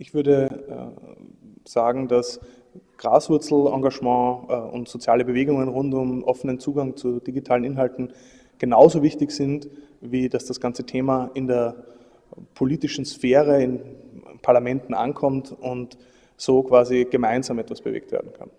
Ich würde äh, sagen, dass Graswurzelengagement äh, und soziale Bewegungen rund um offenen Zugang zu digitalen Inhalten genauso wichtig sind, wie dass das ganze Thema in der politischen Sphäre, in Parlamenten ankommt und so quasi gemeinsam etwas bewegt werden kann.